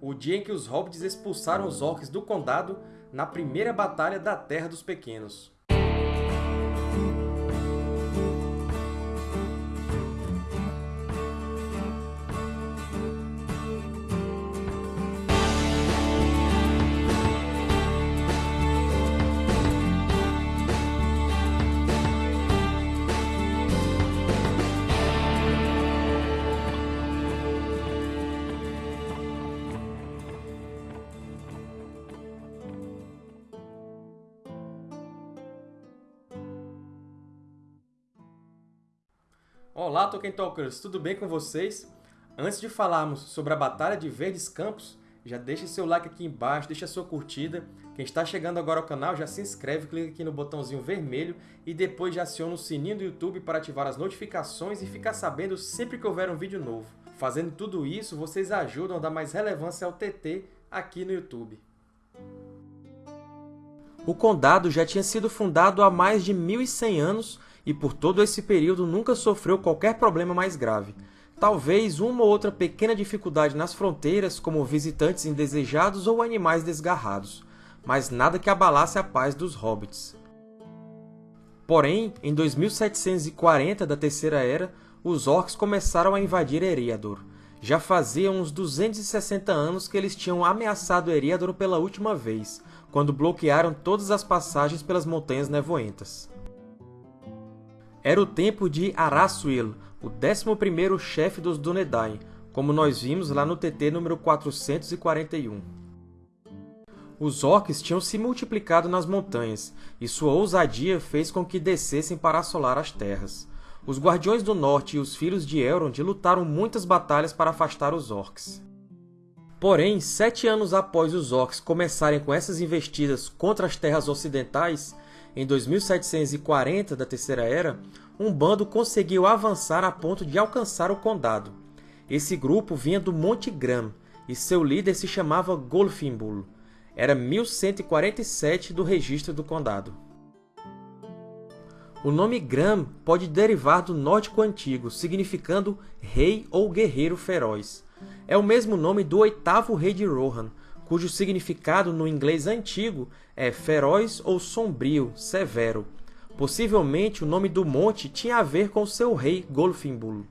o dia em que os Hobbits expulsaram os Orcs do Condado na primeira Batalha da Terra dos Pequenos. Olá, Tolkien Talkers! Tudo bem com vocês? Antes de falarmos sobre a Batalha de Verdes Campos, já deixe seu like aqui embaixo, deixe a sua curtida. Quem está chegando agora ao canal, já se inscreve, clica aqui no botãozinho vermelho e depois já aciona o sininho do YouTube para ativar as notificações e ficar sabendo sempre que houver um vídeo novo. Fazendo tudo isso, vocês ajudam a dar mais relevância ao TT aqui no YouTube. O Condado já tinha sido fundado há mais de 1.100 anos e por todo esse período nunca sofreu qualquer problema mais grave. Talvez uma ou outra pequena dificuldade nas fronteiras, como visitantes indesejados ou animais desgarrados, mas nada que abalasse a paz dos hobbits. Porém, em 2740 da Terceira Era, os Orcs começaram a invadir Eriador. Já fazia uns 260 anos que eles tinham ameaçado Eriador pela última vez, quando bloquearam todas as passagens pelas Montanhas Nevoentas. Era o tempo de Arasuil, o 11º chefe dos Dúnedain, como nós vimos lá no TT número 441. Os orcs tinham se multiplicado nas montanhas, e sua ousadia fez com que descessem para assolar as terras. Os Guardiões do Norte e os Filhos de Elrond lutaram muitas batalhas para afastar os orcs. Porém, sete anos após os orcs começarem com essas investidas contra as terras ocidentais, em 2740 da Terceira Era, um bando conseguiu avançar a ponto de alcançar o condado. Esse grupo vinha do Monte Gram, e seu líder se chamava Golfinbul. Era 1147 do registro do condado. O nome Gram pode derivar do nórdico antigo, significando rei ou guerreiro feroz. É o mesmo nome do oitavo rei de Rohan, cujo significado no inglês antigo é feroz ou sombrio, severo. Possivelmente o nome do monte tinha a ver com seu rei Golfinbul.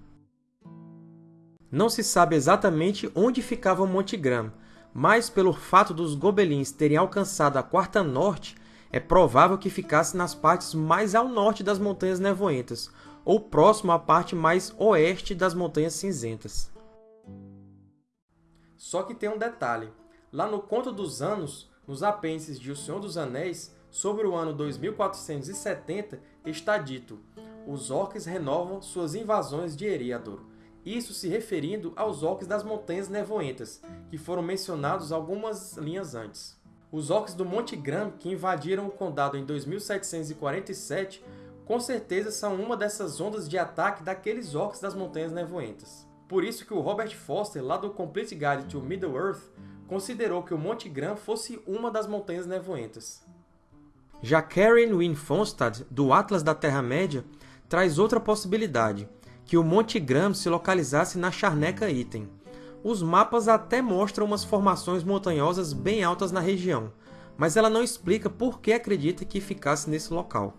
Não se sabe exatamente onde ficava o Monte Gram, mas pelo fato dos gobelins terem alcançado a Quarta Norte, é provável que ficasse nas partes mais ao norte das Montanhas Nevoentas, ou próximo à parte mais oeste das Montanhas Cinzentas. Só que tem um detalhe. Lá no Conto dos Anos, nos apêndices de O Senhor dos Anéis, sobre o ano 2470, está dito os orcs renovam suas invasões de Eriador, isso se referindo aos orcs das Montanhas Nevoentas, que foram mencionados algumas linhas antes. Os orcs do Monte Gram, que invadiram o condado em 2747, com certeza são uma dessas ondas de ataque daqueles orcs das Montanhas Nevoentas. Por isso que o Robert Foster, lá do Complete Guide to Middle-earth, considerou que o Monte Gram fosse uma das Montanhas Nevoentas. Já Karen Wynne Fonstad, do Atlas da Terra-média, traz outra possibilidade, que o Monte Gram se localizasse na Charneca Item. Os mapas até mostram umas formações montanhosas bem altas na região, mas ela não explica por que acredita que ficasse nesse local.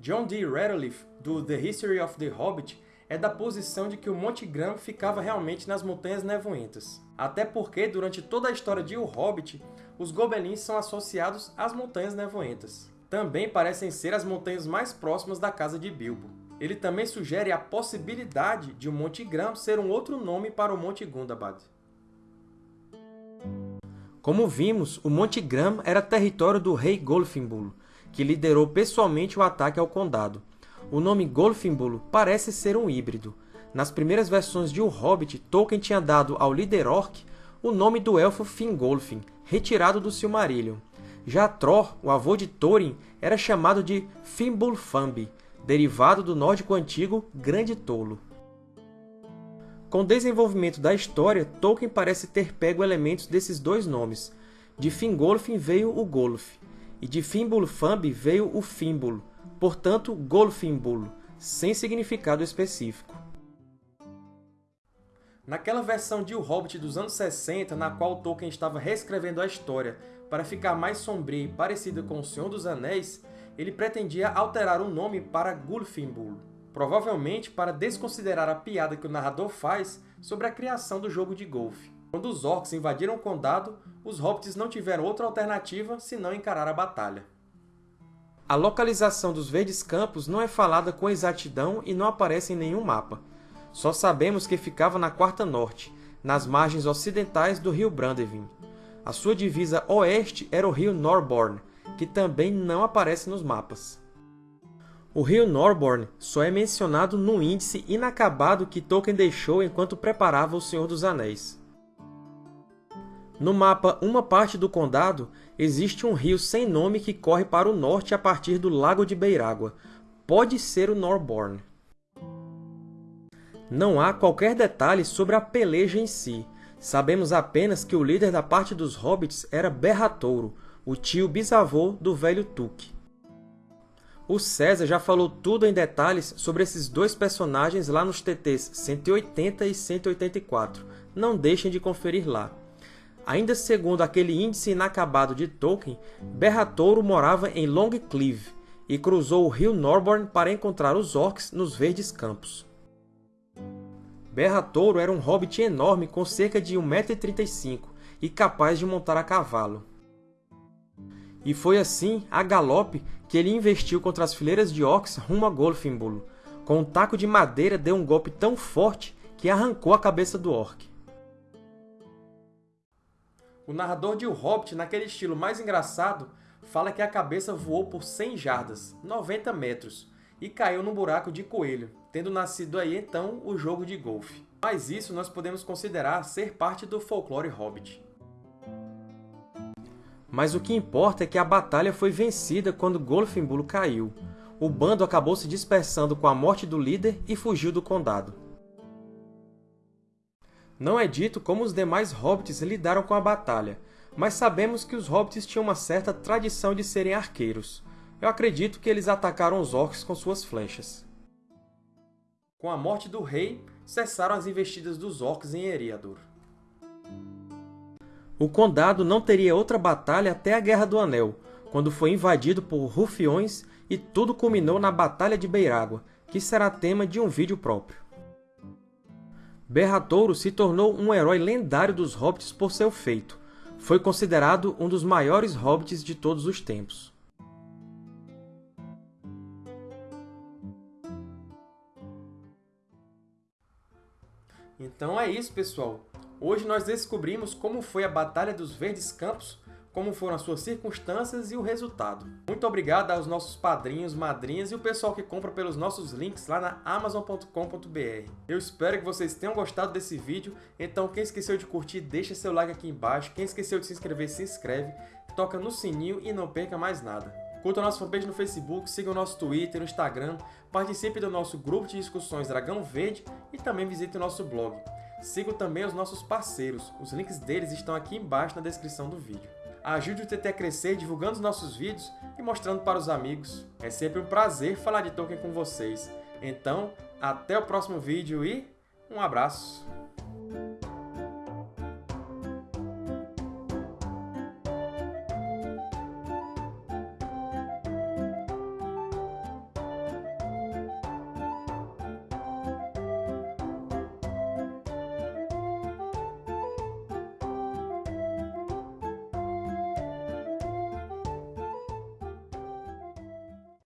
John D. Radcliffe, do The History of the Hobbit, é da posição de que o Monte Gram ficava realmente nas Montanhas Nevoentas. Até porque, durante toda a história de O Hobbit, os Gobelins são associados às Montanhas Nevoentas. Também parecem ser as montanhas mais próximas da casa de Bilbo. Ele também sugere a possibilidade de o Monte Gram ser um outro nome para o Monte Gundabad. Como vimos, o Monte Gram era território do rei Golfinbul, que liderou pessoalmente o ataque ao condado, o nome Golfinbolo parece ser um híbrido. Nas primeiras versões de O Hobbit, Tolkien tinha dado ao líder orc o nome do elfo Fingolfin, retirado do Silmarillion. Já Tror, o avô de Thorin, era chamado de Fimbulfambi, derivado do nórdico antigo Grande Tolo. Com o desenvolvimento da história, Tolkien parece ter pego elementos desses dois nomes. De Fingolfin veio o Golf, e de Fimbulfambi veio o Fimbul, portanto Golfinbul, sem significado específico. Naquela versão de O Hobbit dos anos 60, na qual Tolkien estava reescrevendo a história para ficar mais sombria e parecida com O Senhor dos Anéis, ele pretendia alterar o nome para Gulfinbur, provavelmente para desconsiderar a piada que o narrador faz sobre a criação do jogo de golfe. Quando os Orcs invadiram o Condado, os Hobbits não tiveram outra alternativa senão encarar a batalha. A localização dos Verdes Campos não é falada com exatidão e não aparece em nenhum mapa. Só sabemos que ficava na Quarta Norte, nas margens ocidentais do rio Brandevin. A sua divisa oeste era o rio Norborn, que também não aparece nos mapas. O rio Norborn só é mencionado no índice inacabado que Tolkien deixou enquanto preparava O Senhor dos Anéis. No mapa Uma Parte do Condado, existe um rio sem nome que corre para o norte a partir do Lago de Beirágua. Pode ser o Norborn. Não há qualquer detalhe sobre a peleja em si. Sabemos apenas que o líder da parte dos Hobbits era Berratouro, o tio bisavô do velho Tuque. O César já falou tudo em detalhes sobre esses dois personagens lá nos TTs 180 e 184. Não deixem de conferir lá. Ainda segundo aquele índice inacabado de Tolkien, Berratouro morava em Longclive e cruzou o rio Norborn para encontrar os Orcs nos Verdes Campos. Berra-Touro era um hobbit enorme com cerca de 1,35m e capaz de montar a cavalo. E foi assim, a galope, que ele investiu contra as fileiras de orcs rumo a Golfinbulo. Com um taco de madeira deu um golpe tão forte que arrancou a cabeça do orc. O narrador de O Hobbit, naquele estilo mais engraçado, fala que a cabeça voou por 100 jardas, 90 metros, e caiu num buraco de coelho, tendo nascido aí então o jogo de golfe. Mas isso nós podemos considerar ser parte do folclore hobbit. Mas o que importa é que a batalha foi vencida quando Golfinbulo caiu. O bando acabou se dispersando com a morte do líder e fugiu do condado. Não é dito como os demais hobbits lidaram com a batalha, mas sabemos que os hobbits tinham uma certa tradição de serem arqueiros. Eu acredito que eles atacaram os orcs com suas flechas. Com a morte do rei, cessaram as investidas dos orcs em Eriador. O Condado não teria outra batalha até a Guerra do Anel, quando foi invadido por rufiões e tudo culminou na Batalha de Beirágua, que será tema de um vídeo próprio. Berratouro se tornou um herói lendário dos Hobbits por seu feito. Foi considerado um dos maiores Hobbits de todos os tempos. Então é isso, pessoal! Hoje nós descobrimos como foi a Batalha dos Verdes Campos, como foram as suas circunstâncias e o resultado. Muito obrigado aos nossos padrinhos, madrinhas e o pessoal que compra pelos nossos links lá na Amazon.com.br. Eu espero que vocês tenham gostado desse vídeo, então quem esqueceu de curtir, deixa seu like aqui embaixo, quem esqueceu de se inscrever, se inscreve, toca no sininho e não perca mais nada. Curta a fanpage no Facebook, siga o nosso Twitter, o Instagram, participe do nosso grupo de discussões Dragão Verde e também visite o nosso blog. Siga também os nossos parceiros, os links deles estão aqui embaixo na descrição do vídeo. Ajude o TT a crescer divulgando os nossos vídeos e mostrando para os amigos. É sempre um prazer falar de Tolkien com vocês. Então, até o próximo vídeo e um abraço!